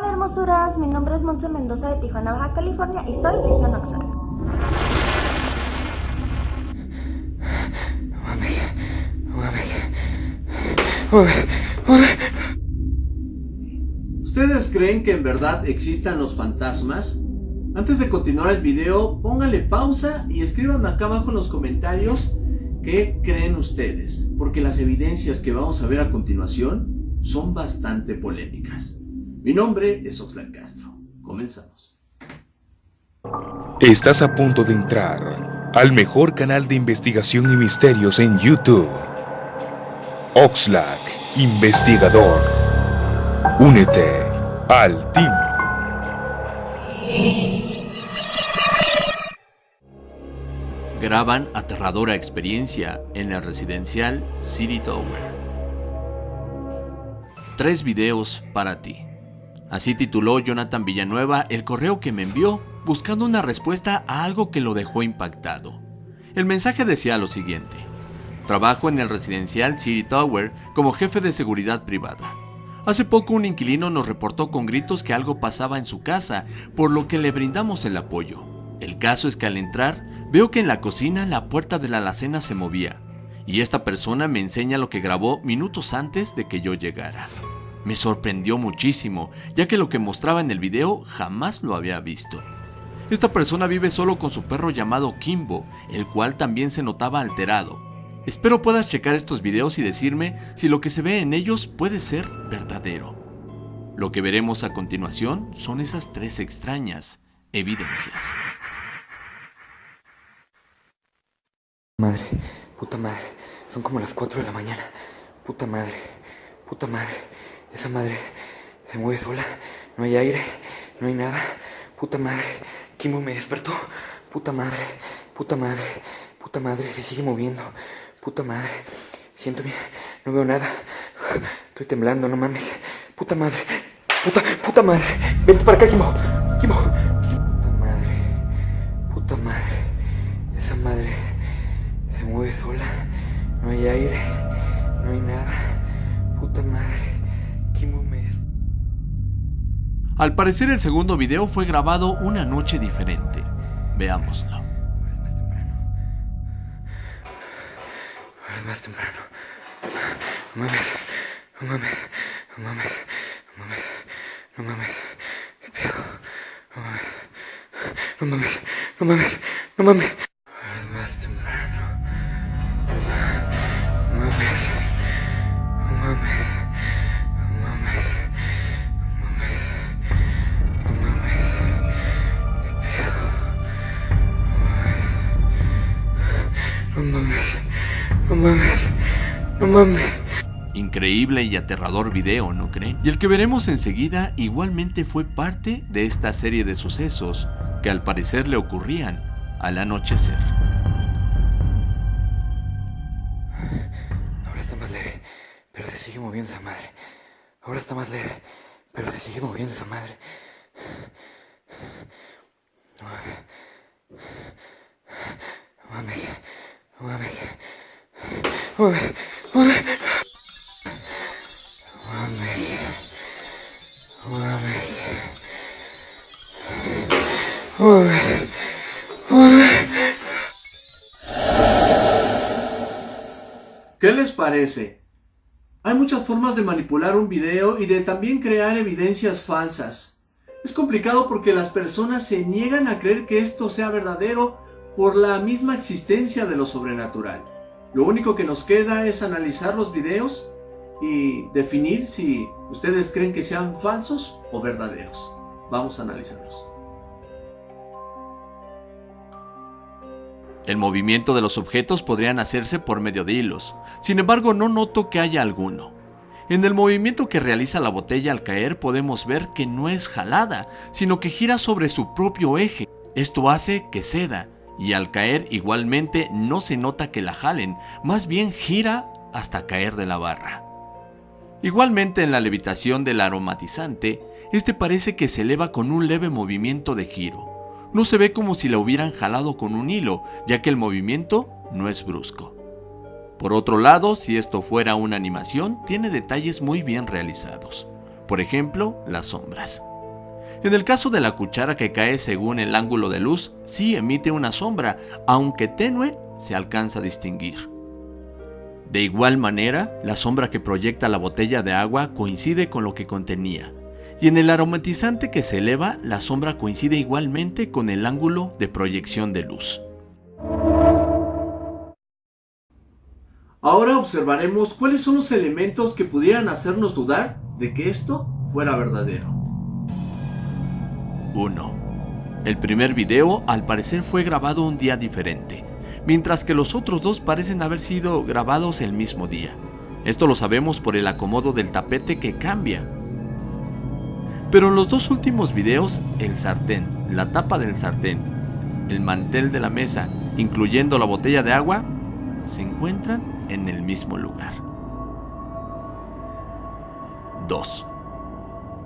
Hola hermosuras, mi nombre es Monse Mendoza de Tijuana, Baja California y soy Legion. ¿Ustedes creen que en verdad existan los fantasmas? Antes de continuar el video, pónganle pausa y escríbanme acá abajo en los comentarios qué creen ustedes, porque las evidencias que vamos a ver a continuación son bastante polémicas. Mi nombre es Oxlack Castro. Comenzamos. Estás a punto de entrar al mejor canal de investigación y misterios en YouTube. Oxlack, investigador. Únete al team. Graban aterradora experiencia en la residencial City Tower. Tres videos para ti. Así tituló Jonathan Villanueva el correo que me envió buscando una respuesta a algo que lo dejó impactado. El mensaje decía lo siguiente. Trabajo en el residencial City Tower como jefe de seguridad privada. Hace poco un inquilino nos reportó con gritos que algo pasaba en su casa, por lo que le brindamos el apoyo. El caso es que al entrar, veo que en la cocina la puerta de la alacena se movía, y esta persona me enseña lo que grabó minutos antes de que yo llegara. Me sorprendió muchísimo, ya que lo que mostraba en el video jamás lo había visto. Esta persona vive solo con su perro llamado Kimbo, el cual también se notaba alterado. Espero puedas checar estos videos y decirme si lo que se ve en ellos puede ser verdadero. Lo que veremos a continuación son esas tres extrañas evidencias. Madre, puta madre. Son como las 4 de la mañana. Puta madre, puta madre. Esa madre se mueve sola. No hay aire, no hay nada. Puta madre. Kimbo me despertó. Puta madre, puta madre, puta madre. Se sigue moviendo. Puta madre. Siento bien. No veo nada. Estoy temblando, no mames. Puta madre. Puta, puta madre. Vente para acá, Kimbo. Kimbo. Puta madre. Puta madre. Esa madre se mueve sola. No hay aire. No hay nada. Puta madre. Al parecer el segundo video fue grabado una noche diferente. Veámoslo. Ahora es más temprano. Ahora es más temprano. No mames. No mames. No mames. No mames. No mames. ¿Qué pedo? No mames. No mames. No mames. No mames. Mames. No mames. Increíble y aterrador video, ¿no creen? Y el que veremos enseguida igualmente fue parte de esta serie de sucesos que al parecer le ocurrían al anochecer. Ahora está más leve, pero se sigue moviendo esa madre. Ahora está más leve, pero se sigue moviendo esa madre. No mames. No mames. No mames. No mames. Mames. ¿Qué les parece? Hay muchas formas de manipular un video y de también crear evidencias falsas. Es complicado porque las personas se niegan a creer que esto sea verdadero por la misma existencia de lo sobrenatural. Lo único que nos queda es analizar los videos y definir si ustedes creen que sean falsos o verdaderos. Vamos a analizarlos. El movimiento de los objetos podrían hacerse por medio de hilos, sin embargo no noto que haya alguno. En el movimiento que realiza la botella al caer podemos ver que no es jalada, sino que gira sobre su propio eje. Esto hace que ceda, y al caer igualmente no se nota que la jalen, más bien gira hasta caer de la barra. Igualmente en la levitación del aromatizante, este parece que se eleva con un leve movimiento de giro. No se ve como si la hubieran jalado con un hilo, ya que el movimiento no es brusco. Por otro lado, si esto fuera una animación, tiene detalles muy bien realizados. Por ejemplo, las sombras. En el caso de la cuchara que cae según el ángulo de luz, sí emite una sombra, aunque tenue se alcanza a distinguir. De igual manera, la sombra que proyecta la botella de agua coincide con lo que contenía, y en el aromatizante que se eleva, la sombra coincide igualmente con el ángulo de proyección de luz. Ahora observaremos cuáles son los elementos que pudieran hacernos dudar de que esto fuera verdadero. 1. El primer video al parecer fue grabado un día diferente, mientras que los otros dos parecen haber sido grabados el mismo día. Esto lo sabemos por el acomodo del tapete que cambia. Pero en los dos últimos videos, el sartén, la tapa del sartén, el mantel de la mesa, incluyendo la botella de agua, se encuentran en el mismo lugar. 2.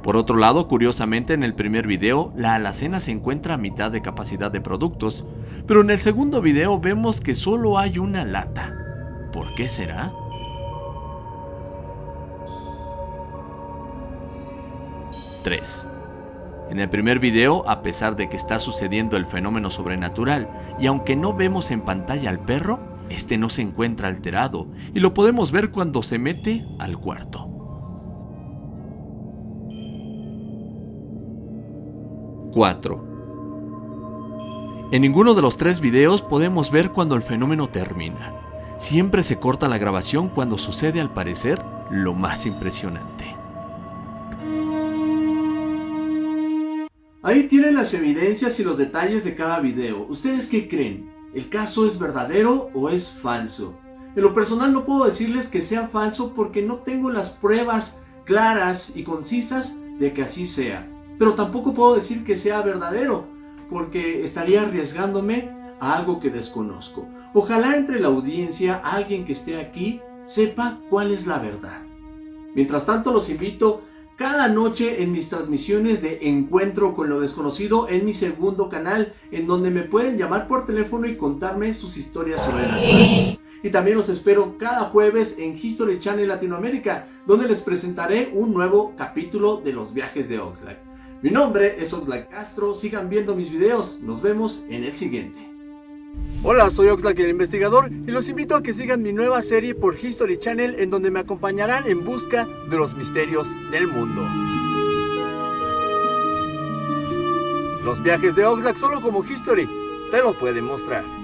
Por otro lado, curiosamente en el primer video, la alacena se encuentra a mitad de capacidad de productos, pero en el segundo video vemos que solo hay una lata. ¿Por qué será? (3) En el primer video, a pesar de que está sucediendo el fenómeno sobrenatural, y aunque no vemos en pantalla al perro, este no se encuentra alterado, y lo podemos ver cuando se mete al cuarto. 4. En ninguno de los tres videos podemos ver cuando el fenómeno termina. Siempre se corta la grabación cuando sucede al parecer lo más impresionante. Ahí tienen las evidencias y los detalles de cada video. ¿Ustedes qué creen? ¿El caso es verdadero o es falso? En lo personal no puedo decirles que sea falso porque no tengo las pruebas claras y concisas de que así sea. Pero tampoco puedo decir que sea verdadero, porque estaría arriesgándome a algo que desconozco. Ojalá entre la audiencia alguien que esté aquí sepa cuál es la verdad. Mientras tanto los invito cada noche en mis transmisiones de Encuentro con lo desconocido en mi segundo canal, en donde me pueden llamar por teléfono y contarme sus historias sobrenaturales. Y también los espero cada jueves en History Channel Latinoamérica, donde les presentaré un nuevo capítulo de los viajes de Oxlack. Mi nombre es Oxlack Castro, sigan viendo mis videos, nos vemos en el siguiente. Hola, soy Oxlack el investigador y los invito a que sigan mi nueva serie por History Channel en donde me acompañarán en busca de los misterios del mundo. Los viajes de Oxlack solo como History te lo pueden mostrar.